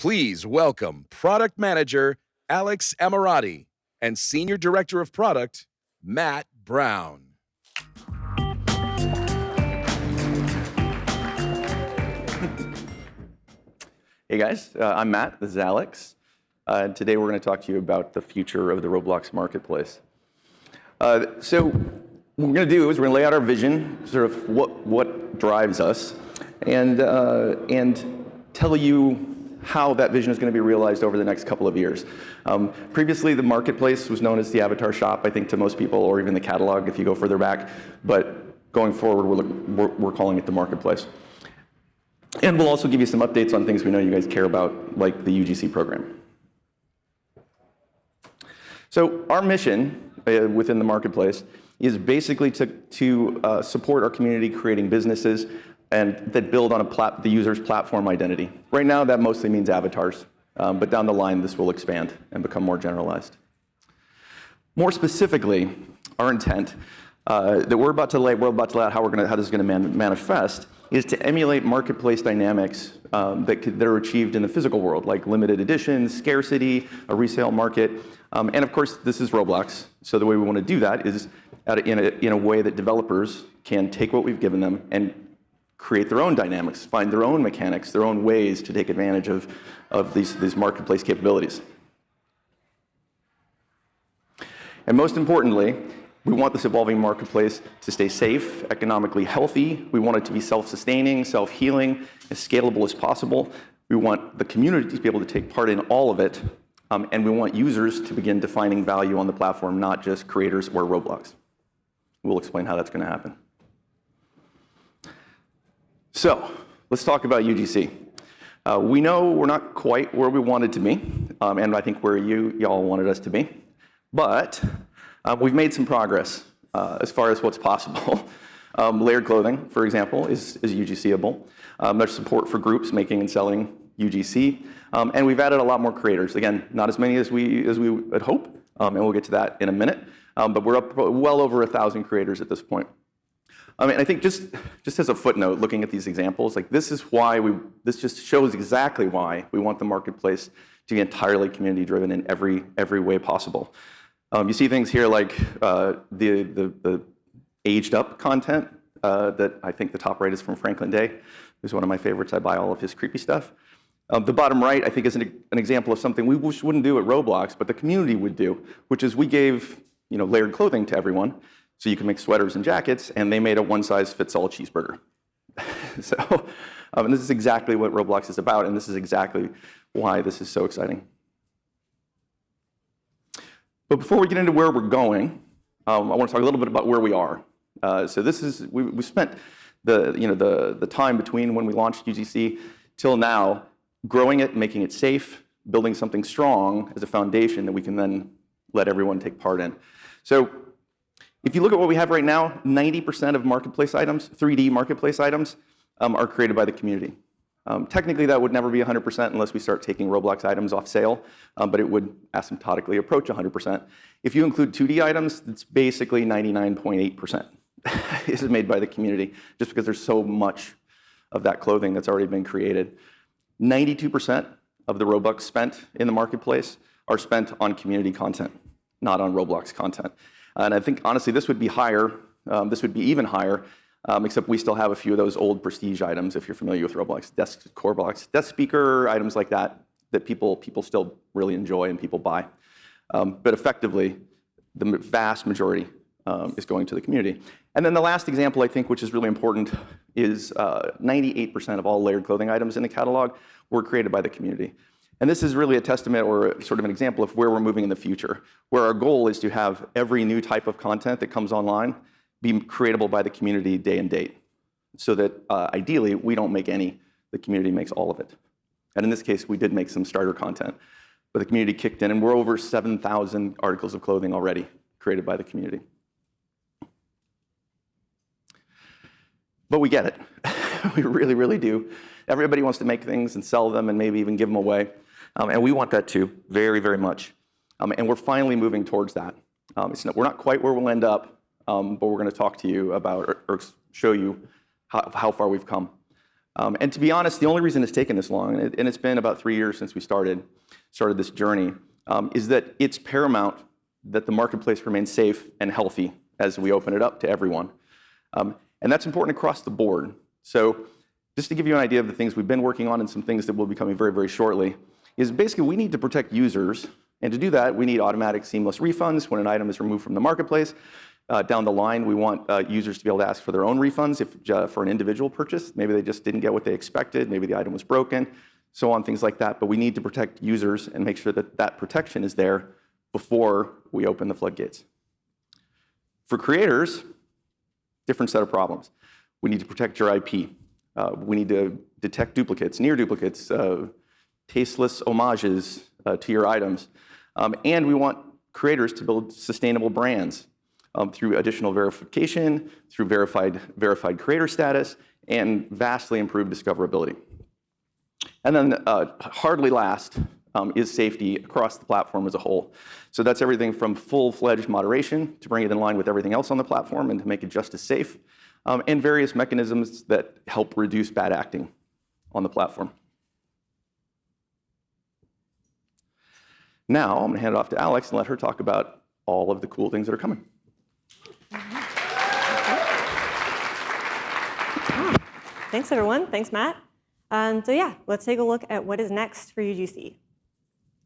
Please welcome Product Manager Alex Ammirati and Senior Director of Product Matt Brown. Hey guys, uh, I'm Matt. This is Alex. Uh, and Today we're going to talk to you about the future of the Roblox marketplace. Uh, so what we're going to do is we're going to lay out our vision, sort of what what drives us, and, and tell you how that vision is going to be realized over the next couple of years. Um, previously, the marketplace was known as the Avatar Shop, I think, to most people, or even the catalog if you go further back. But going forward, we're calling it the marketplace. And we'll also give you some updates on things we know you guys care about, like the UGC program. So our mission uh, within the marketplace is basically to uh, support our community creating businesses that build on the user's platform identity. Right now, that mostly means avatars. Um, but down the line, this will expand and become more generalized. More specifically, our intent uh, that we're about to lay out how this is going to manifest is to emulate marketplace dynamics um, that are achieved in the physical world, like limited editions, scarcity, a resale market. Um, and of course, this is Roblox. So the way we want to do that is in a way that developers can take what we've given them and create their own dynamics, find their own mechanics, their own ways to take advantage of of these these marketplace capabilities. And most importantly, we want this evolving marketplace to stay safe, economically healthy. We want it to be self-sustaining, self-healing, as scalable as possible. We want the community to be able to take part in all of it. Um, and we want users to begin defining value on the platform, not just creators or Roblox. We'll explain how that's going to happen. So let's talk about UGC. Uh, we know we're not quite where we wanted to be, um, and I think where you all wanted us to be. But uh, we've made some progress uh, as far as what's possible. Um, layered clothing, for example, is UGC-able. There's support for groups making and selling UGC. Um, and we've added a lot more creators. Again, not as many as we as we would hope. And we'll get to that in a minute. But we're up well over a 1,000 creators at this point. And I think just as a footnote, looking at these examples, like this is why we, this just shows exactly why we want the marketplace to be entirely community-driven in every every way possible. Um, you see things here like uh, the aged-up content uh, that I think the top right is from Franklin Day. who's one of my favorites. I buy all of his creepy stuff. Um, the bottom right, I think, is an example of something we wouldn't do at Roblox, but the community would do, which is we gave you know, layered clothing to everyone so you can make sweaters and jackets. And they made a one-size-fits-all cheeseburger. So, um, And this is exactly what Roblox is about. And this is exactly why this is so exciting. But before we get into where we're going, um, I want to talk a little bit about where we are. Uh, so this is, we we spent the, you know, the, the time between when we launched UGC till now growing it, making it safe, building something strong as a foundation that we can then let everyone take part in. So if you look at what we have right now, 90% of marketplace items, 3D marketplace items, um, are created by the community. Um, technically, that would never be 100% unless we start taking Roblox items off sale. Um, but it would asymptotically approach 100%. If you include 2D items, it's basically 99.8% is made by the community, just because there's so much of that clothing that's already been created. 92% of the Robux spent in the marketplace are spent on community content, not on Roblox content. And I think, honestly, this would be higher. Um, this would be even higher, um, except we still have a few of those old prestige items, if you're familiar with Roblox, desk, Korblox, desk speaker, items like that, that people people still really enjoy and people buy. Um, but effectively, the vast majority is going to the community. And then the last example, I think, which is really important, is uh, 98% of all layered clothing items in the catalog were created by the community. And this is really a testament or sort of an example of where we're moving in the future, where our goal is to have every new type of content that comes online be creatable by the community day and date, so that uh, ideally, we don't make any. The community makes all of it. And in this case, we did make some starter content. But the community kicked in. And we're over 7,000 articles of clothing already created by the community. But we get it. We really, really do. Everybody wants to make things and sell them and maybe even give them away. And we want that too, very, very much. And we're finally moving towards that. We're not quite where we'll end up. But we're going to talk to you about or show you how far we've come. Um, and to be honest, the only reason it's taken this long, and, it, it's been about three years since we started, started this journey, um, is that it's paramount that the marketplace remains safe and healthy as we open it up to everyone. Um, and that's important across the board. So just to give you an idea of the things we've been working on and some things that will be coming very, very shortly, is basically we need to protect users. And to do that, we need automatic seamless refunds when an item is removed from the marketplace. Uh, down the line, we want uh, users to be able to ask for their own refunds if, uh, for an individual purchase. Maybe they just didn't get what they expected, maybe the item was broken, so on, things like that. But we need to protect users and make sure that that protection is there before we open the floodgates. For creators, different set of problems. We need to protect your IP. Uh, we need to detect duplicates, near duplicates, uh, tasteless homages uh, to your items. Um, and we want creators to build sustainable brands um, through additional verification, through verified, verified creator status, and vastly improved discoverability. And then uh, hardly last um, is safety across the platform as a whole. So that's everything from full-fledged moderation to bring it in line with everything else on the platform and to make it just as safe, um, and various mechanisms that help reduce bad acting on the platform. Now, I'm going to hand it off to Alex and let her talk about all of the cool things that are coming. Thanks, everyone. Thanks, Matt. Um, so yeah, let's take a look at what is next for UGC.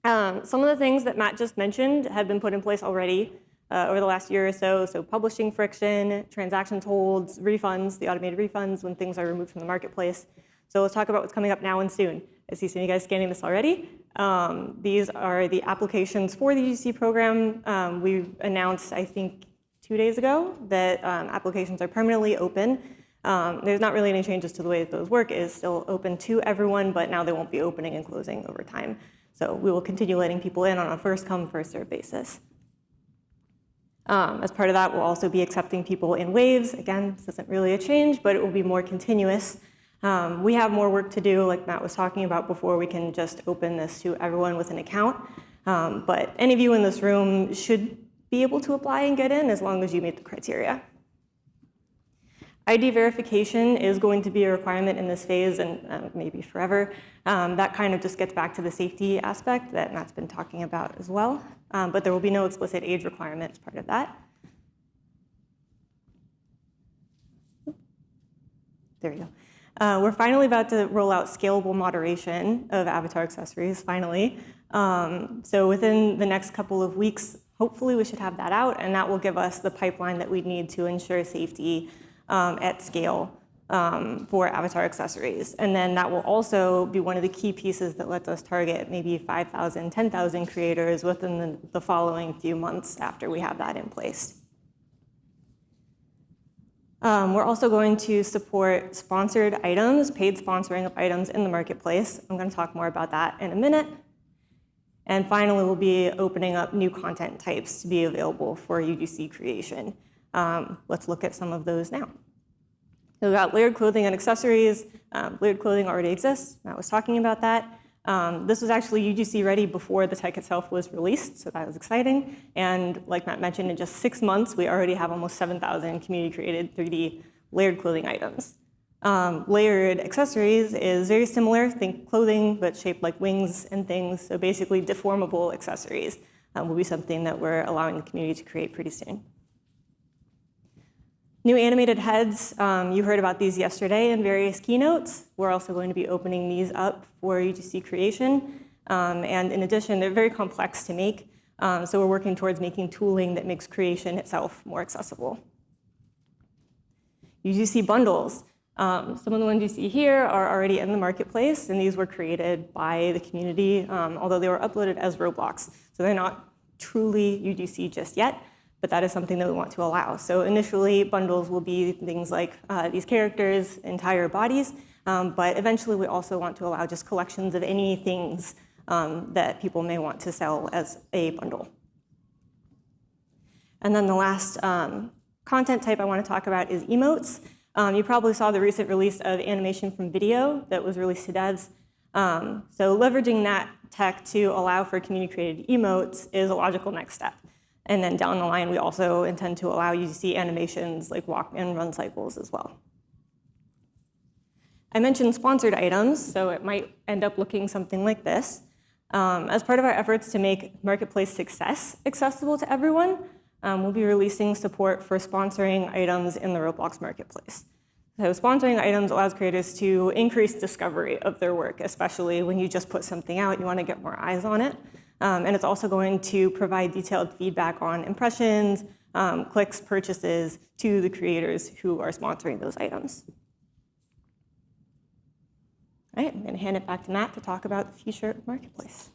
Um, some of the things that Matt just mentioned have been put in place already uh, over the last year or so. So publishing friction, transactions holds, refunds, the automated refunds when things are removed from the marketplace. So let's talk about what's coming up now and soon. I see some of you guys scanning this already. Um, these are the applications for the UGC program. Um, we announced, I think, two days ago that um, applications are permanently open. Um, there's not really any changes to the way that those work. It is still open to everyone, but now they won't be opening and closing over time. So we will continue letting people in on a first come, first serve basis. Um, as part of that, we'll also be accepting people in waves. Again, this isn't really a change, but it will be more continuous. Um, we have more work to do, like Matt was talking about before we can just open this to everyone with an account. Um, but any of you in this room should be able to apply and get in as long as you meet the criteria. ID verification is going to be a requirement in this phase and uh, maybe forever. Um, that kind of just gets back to the safety aspect that Matt's been talking about as well. Um, but there will be no explicit age requirement as part of that. There we go. Uh, we're finally about to roll out scalable moderation of avatar accessories, finally. Um, so within the next couple of weeks, hopefully we should have that out, and that will give us the pipeline that we need to ensure safety um, at scale um, for avatar accessories. And then that will also be one of the key pieces that lets us target maybe 5,000, 10,000 creators within the, the following few months after we have that in place. Um, we're also going to support sponsored items, paid sponsoring of items in the marketplace. I'm going to talk more about that in a minute. And finally, we'll be opening up new content types to be available for UGC creation. Um, let's look at some of those now. So we've got layered clothing and accessories. Um, layered clothing already exists. Matt was talking about that. Um, this was actually UGC ready before the tech itself was released, so that was exciting. And like Matt mentioned, in just six months, we already have almost 7,000 community-created 3D layered clothing items. Um, layered accessories is very similar, think clothing, but shaped like wings and things. So basically deformable accessories um, will be something that we're allowing the community to create pretty soon. New animated heads, um, you heard about these yesterday in various keynotes. We're also going to be opening these up for UGC creation. Um, and in addition, they're very complex to make. Um, so we're working towards making tooling that makes creation itself more accessible. UGC bundles. Um, some of the ones you see here are already in the marketplace, and these were created by the community, um, although they were uploaded as Roblox. So they're not truly UGC just yet, but that is something that we want to allow. So initially, bundles will be things like uh, these characters, entire bodies, um, but eventually we also want to allow just collections of any things um, that people may want to sell as a bundle. And then the last um, content type I want to talk about is emotes. Um, you probably saw the recent release of animation from video that was released to devs. Um, so leveraging that tech to allow for community-created emotes is a logical next step. And then down the line, we also intend to allow you to see animations like walk and run cycles as well. I mentioned sponsored items, so it might end up looking something like this. Um, as part of our efforts to make Marketplace Success accessible to everyone, um, we'll be releasing support for sponsoring items in the Roblox Marketplace. So sponsoring items allows creators to increase discovery of their work, especially when you just put something out, you want to get more eyes on it. Um, and it's also going to provide detailed feedback on impressions, um, clicks, purchases to the creators who are sponsoring those items. All right, I'm going to hand it back to Matt to talk about the future of Marketplace.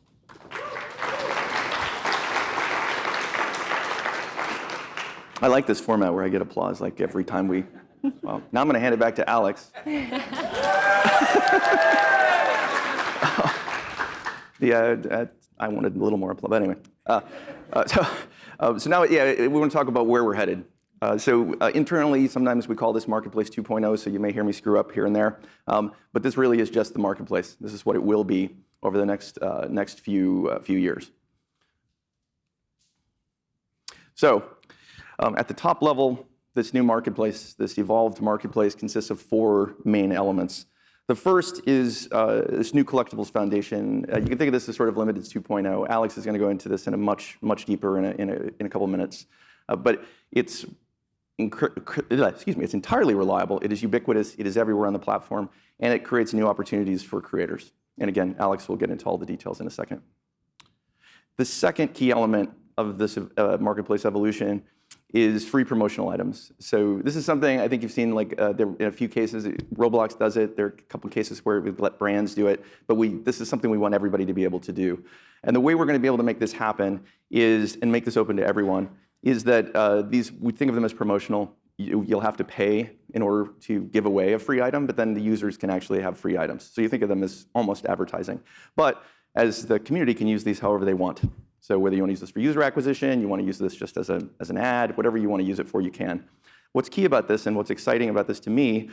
I like this format where I get applause like every time we. Well, now I'm going to hand it back to Alex. the, uh, I wanted a little more applause, but anyway. Uh, uh, so, uh, so now, yeah, we want to talk about where we're headed. Uh, so uh, internally, sometimes we call this Marketplace 2.0, so you may hear me screw up here and there. Um, but this really is just the marketplace. This is what it will be over the next, uh, next few, few years. So um, at the top level, this new marketplace, this evolved marketplace, consists of four main elements. The first is uh, this new collectibles foundation. Uh, you can think of this as sort of limited 2.0. Alex is going to go into this in a much, much deeper in a, in a, in a couple minutes. Uh, but it's excuse me, it's entirely reliable, it is ubiquitous, it is everywhere on the platform, and it creates new opportunities for creators. And again, Alex will get into all the details in a second. The second key element of this uh, marketplace evolution is free promotional items. So this is something I think you've seen like uh, there, in a few cases, Roblox does it. There are a couple cases where we let brands do it, but we, this is something we want everybody to be able to do. And the way we're gonna be able to make this happen is, and make this open to everyone, is that uh, these, we think of them as promotional. You, will have to pay in order to give away a free item, but then the users can actually have free items. So you think of them as almost advertising. But as the community can use these however they want. So whether you want to use this for user acquisition, you want to use this just as, a, as an ad, whatever you want to use it for, you can. What's key about this and what's exciting about this to me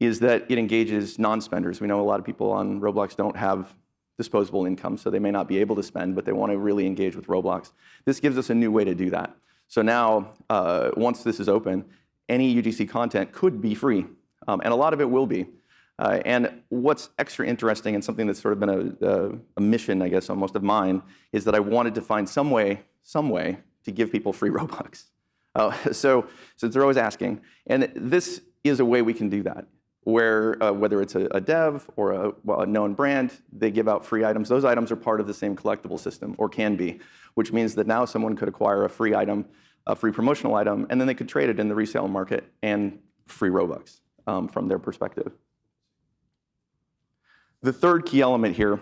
is that it engages non-spenders. We know a lot of people on Roblox don't have disposable income, so they may not be able to spend, but they want to really engage with Roblox. This gives us a new way to do that. So now, uh, once this is open, any UGC content could be free, um, and a lot of it will be. Uh, and what's extra interesting and something that's sort of been a, a, a, mission, I guess, almost of mine, is that I wanted to find some way, some way to give people free Robux. Uh, so, since they're always asking, and this is a way we can do that, where uh, whether it's a, a, dev or a, well, a known brand, they give out free items. Those items are part of the same collectible system, or can be which means that now someone could acquire a free item, a free promotional item, and then they could trade it in the resale market and free Robux um, from their perspective. The third key element here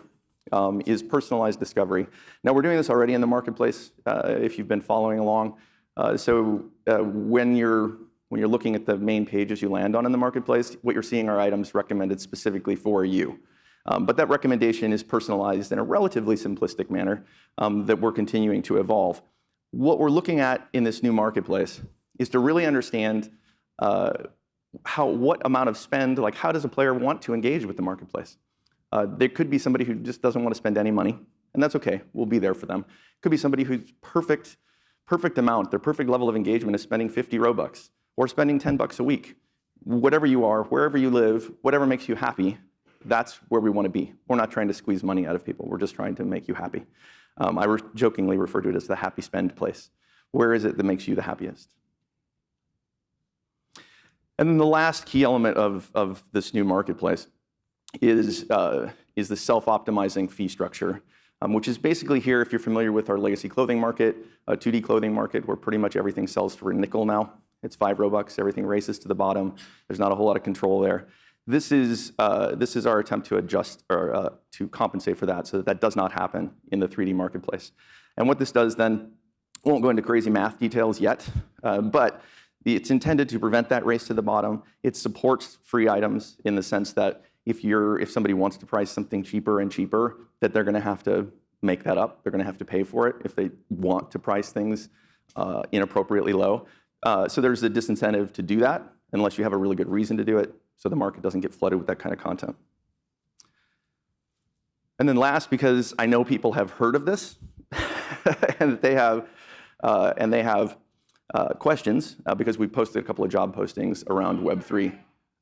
um, is personalized discovery. Now, we're doing this already in the marketplace, uh, if you've been following along. Uh, so uh, when you're when you're looking at the main pages you land on in the marketplace, what you're seeing are items recommended specifically for you. Um, but that recommendation is personalized in a relatively simplistic manner um, that we're continuing to evolve. What we're looking at in this new marketplace is to really understand uh, how, what amount of spend, like how does a player want to engage with the marketplace? Uh, there could be somebody who just doesn't want to spend any money, and that's okay. We'll be there for them. Could be somebody whose perfect, perfect amount, their perfect level of engagement is spending 50 Robux or spending 10 bucks a week. Whatever you are, wherever you live, whatever makes you happy, that's where we want to be. We're not trying to squeeze money out of people. We're just trying to make you happy. Um, I re jokingly refer to it as the happy spend place. Where is it that makes you the happiest? And then the last key element of, of this new marketplace is, uh, is the self-optimizing fee structure, um, which is basically here, if you're familiar with our legacy clothing market, a 2D clothing market where pretty much everything sells for a nickel now. It's five Robux, everything races to the bottom. There's not a whole lot of control there. This is, uh, this is our attempt to adjust or uh, to compensate for that so that that does not happen in the 3D marketplace. And what this does then, won't go into crazy math details yet, uh, but it's intended to prevent that race to the bottom. It supports free items in the sense that if, you're, if somebody wants to price something cheaper and cheaper, that they're going to have to make that up. They're going to have to pay for it if they want to price things uh, inappropriately low. Uh, so there's a disincentive to do that unless you have a really good reason to do it so the market doesn't get flooded with that kind of content. And then last, because I know people have heard of this and they have, uh, and they have questions, because we posted a couple of job postings around Web3.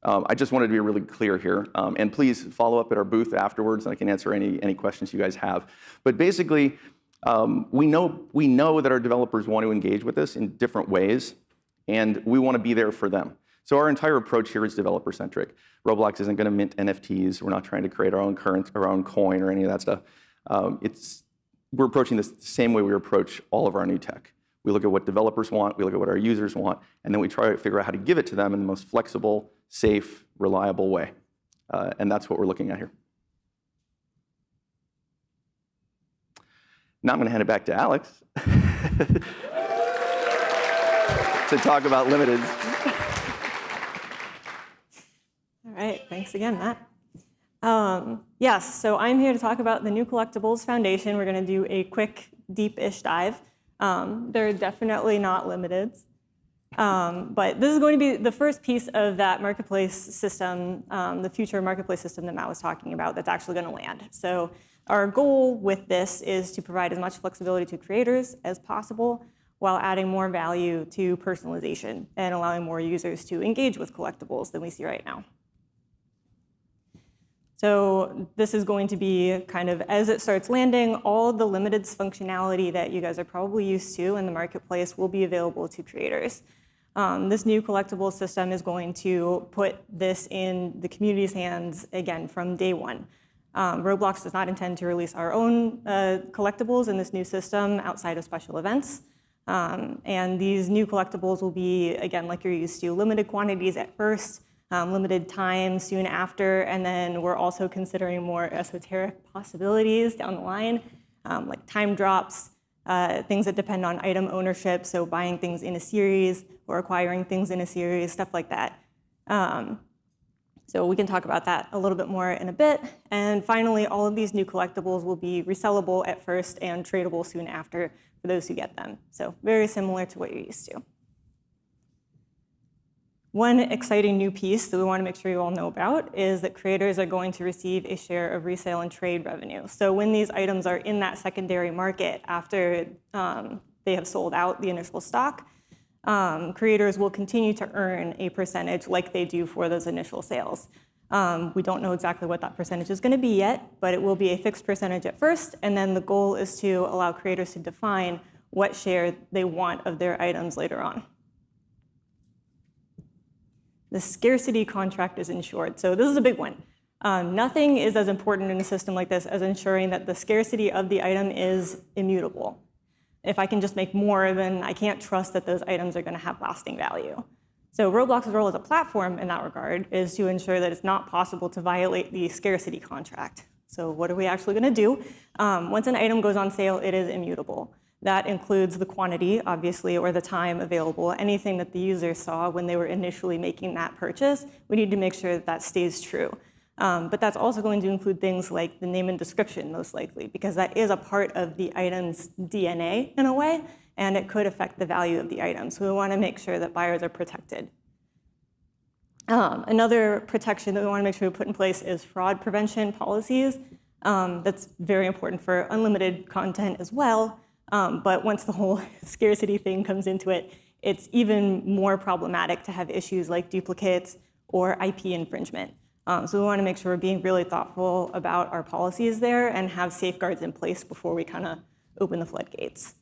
Um, I just wanted to be really clear here. Um, and please follow up at our booth afterwards, and I can answer any, any questions you guys have. But basically, um, we, know, we know that our developers want to engage with us in different ways, and we want to be there for them. So our entire approach here is developer-centric. Roblox isn't going to mint NFTs. We're not trying to create our own current, our own coin or any of that stuff. Um, it's, we're approaching this the same way we approach all of our new tech. We look at what developers want, we look at what our users want, and then we try to figure out how to give it to them in the most flexible, safe, reliable way. Uh, and that's what we're looking at here. Now I'm going to hand it back to Alex to talk about limited. All right, thanks again, Matt. Um, yes, so I'm here to talk about the New Collectibles Foundation. We're going to do a quick, deep-ish dive. Um, they're definitely not limited. Um, but this is going to be the first piece of that marketplace system, um, the future marketplace system that Matt was talking about that's actually going to land. So our goal with this is to provide as much flexibility to creators as possible while adding more value to personalization and allowing more users to engage with collectibles than we see right now. So this is going to be kind of, as it starts landing, all the limited functionality that you guys are probably used to in the marketplace will be available to creators. Um, this new collectible system is going to put this in the community's hands, again, from day one. Um, Roblox does not intend to release our own uh, collectibles in this new system outside of special events. Um, and these new collectibles will be, again, like you're used to, limited quantities at first, um, limited time soon after, and then we're also considering more esoteric possibilities down the line, um, like time drops, uh, things that depend on item ownership, so buying things in a series or acquiring things in a series, stuff like that. Um, so we can talk about that a little bit more in a bit. And finally, all of these new collectibles will be resellable at first and tradable soon after for those who get them. So very similar to what you're used to. One exciting new piece that we want to make sure you all know about is that creators are going to receive a share of resale and trade revenue. So when these items are in that secondary market after um, they have sold out the initial stock, um, creators will continue to earn a percentage like they do for those initial sales. Um, we don't know exactly what that percentage is going to be yet, but it will be a fixed percentage at first, and then the goal is to allow creators to define what share they want of their items later on. The scarcity contract is ensured. So this is a big one. Um, nothing is as important in a system like this as ensuring that the scarcity of the item is immutable if I can just make more, then I can't trust that those items are going to have lasting value. So Roblox's role as a platform in that regard is to ensure that it's not possible to violate the scarcity contract. So what are we actually going to do? Um, once an item goes on sale, it is immutable. That includes the quantity, obviously, or the time available, anything that the user saw when they were initially making that purchase. We need to make sure that that stays true. Um, but that's also going to include things like the name and description, most likely, because that is a part of the item's DNA in a way, and it could affect the value of the item. So we want to make sure that buyers are protected. Um, another protection that we want to make sure we put in place is fraud prevention policies. Um, that's very important for unlimited content as well. Um, but once the whole scarcity thing comes into it, it's even more problematic to have issues like duplicates or IP infringement. Um, so we want to make sure we're being really thoughtful about our policies there and have safeguards in place before we kind of open the floodgates.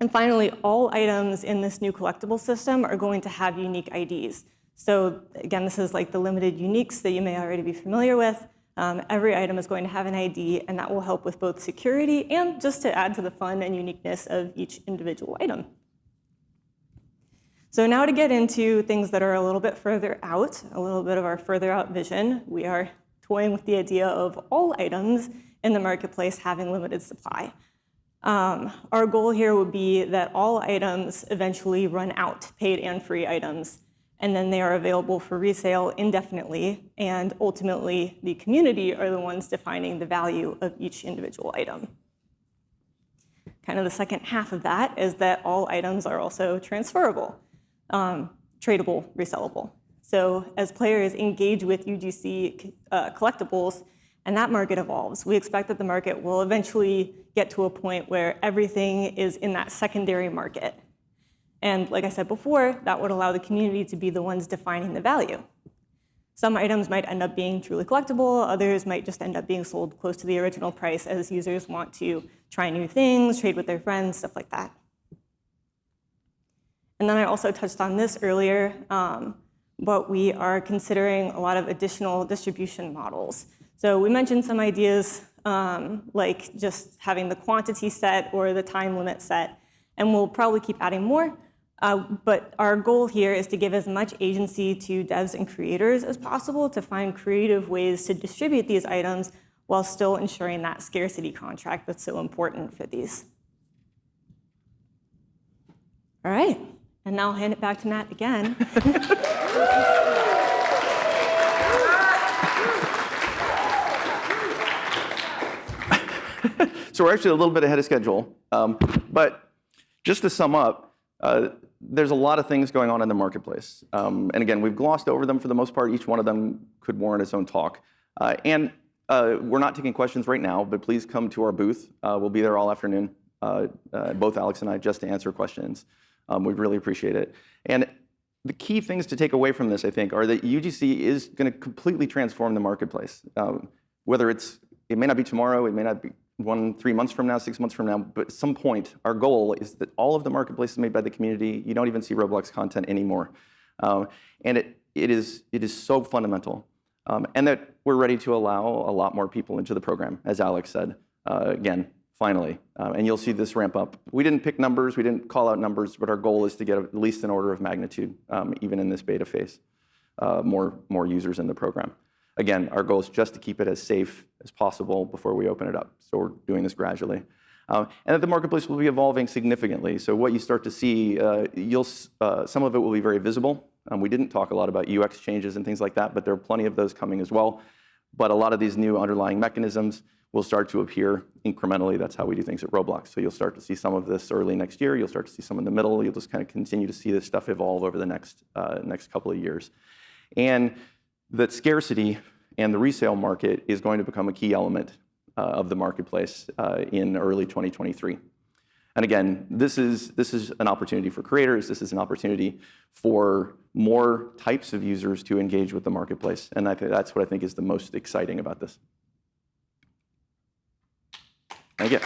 And finally, all items in this new collectible system are going to have unique IDs. So again, this is like the limited uniques that you may already be familiar with. Um, every item is going to have an ID, and that will help with both security and just to add to the fun and uniqueness of each individual item. So now to get into things that are a little bit further out, a little bit of our further out vision, we are toying with the idea of all items in the marketplace having limited supply. Um, our goal here would be that all items eventually run out, paid and free items, and then they are available for resale indefinitely, and ultimately the community are the ones defining the value of each individual item. Kind of the second half of that is that all items are also transferable um, tradable, resellable. So as players engage with UGC uh, collectibles and that market evolves, we expect that the market will eventually get to a point where everything is in that secondary market. And like I said before, that would allow the community to be the ones defining the value. Some items might end up being truly collectible, others might just end up being sold close to the original price as users want to try new things, trade with their friends, stuff like that. And then I also touched on this earlier, um, but we are considering a lot of additional distribution models. So we mentioned some ideas um, like just having the quantity set or the time limit set, and we'll probably keep adding more. Uh, but our goal here is to give as much agency to devs and creators as possible to find creative ways to distribute these items while still ensuring that scarcity contract that's so important for these. All right, and now I'll hand it back to Matt again. So we're actually a little bit ahead of schedule. Um, but just to sum up, uh, there's a lot of things going on in the marketplace. Um, and again, we've glossed over them for the most part. Each one of them could warrant its own talk. Uh, and uh, we're not taking questions right now, but please come to our booth. Uh, we'll be there all afternoon, uh, uh, both Alex and I, just to answer questions. Um, we'd really appreciate it. And the key things to take away from this, I think, are that UGC is going to completely transform the marketplace. Um, whether it's, it may not be tomorrow, it may not be one, three months from now, six months from now, but at some point, our goal is that all of the marketplaces made by the community, you don't even see Roblox content anymore. Um, and it, it, is, it is so fundamental. Um, and that we're ready to allow a lot more people into the program, as Alex said. Uh, again, finally. Um, and you'll see this ramp up. We didn't pick numbers, we didn't call out numbers, but our goal is to get at least an order of magnitude, um, even in this beta phase, uh, more, more users in the program. Again, our goal is just to keep it as safe as possible before we open it up. So we're doing this gradually. Um, and that the marketplace will be evolving significantly. So what you start to see, uh, you'll, uh, some of it will be very visible. Um, we didn't talk a lot about UX changes and things like that, but there are plenty of those coming as well. But a lot of these new underlying mechanisms will start to appear incrementally. That's how we do things at Roblox. So you'll start to see some of this early next year. You'll start to see some in the middle. You'll just kind of continue to see this stuff evolve over the next, uh, next couple of years. And that scarcity and the resale market is going to become a key element uh, of the marketplace uh, in early 2023. And again, this is, this is an opportunity for creators. This is an opportunity for more types of users to engage with the marketplace. And I think that's what I think is the most exciting about this. Thank you.